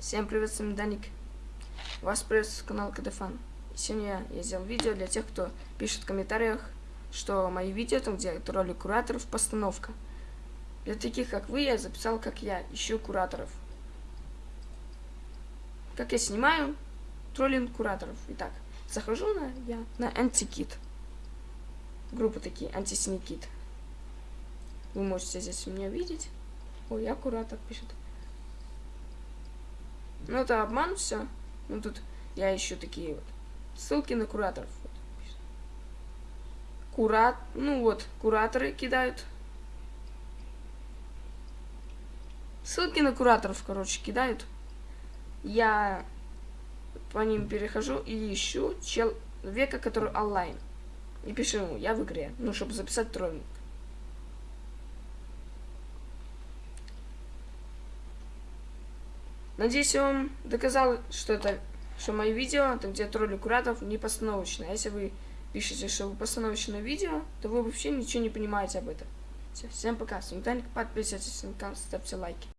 Всем привет, с вами Даник. Вас приветствует канал КДФан. Сегодня я сделал видео для тех, кто пишет в комментариях, что мои видео, там где роли кураторов, постановка. Для таких, как вы, я записал, как я ищу кураторов. Как я снимаю троллинг кураторов. Итак, захожу на я на антикит. Группы такие, антисникит. Вы можете здесь меня видеть. Ой, я куратор пишет. Ну, это обман все. Ну, тут я ищу такие вот ссылки на кураторов. Вот, Курат, ну вот, кураторы кидают. Ссылки на кураторов, короче, кидают. Я по ним перехожу и ищу человека, который онлайн. И пишу ему, я в игре, ну, чтобы записать троллинг. Надеюсь, я вам доказал, что это, что мои видео, там где тролли куратов, не постановочные. А если вы пишете, что вы постановочное видео, то вы вообще ничего не понимаете об этом. Все, всем пока. С вами Таник, подписывайтесь на канал, ставьте лайки.